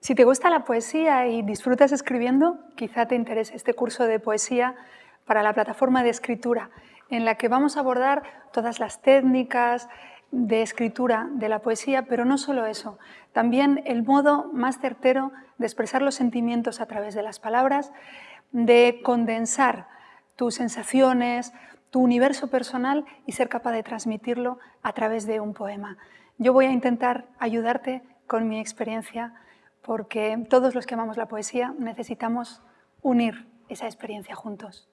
Si te gusta la poesía y disfrutas escribiendo, quizá te interese este curso de poesía para la plataforma de escritura, en la que vamos a abordar todas las técnicas de escritura de la poesía, pero no solo eso, también el modo más certero de expresar los sentimientos a través de las palabras, de condensar tus sensaciones, tu universo personal y ser capaz de transmitirlo a través de un poema. Yo voy a intentar ayudarte con mi experiencia porque todos los que amamos la poesía necesitamos unir esa experiencia juntos.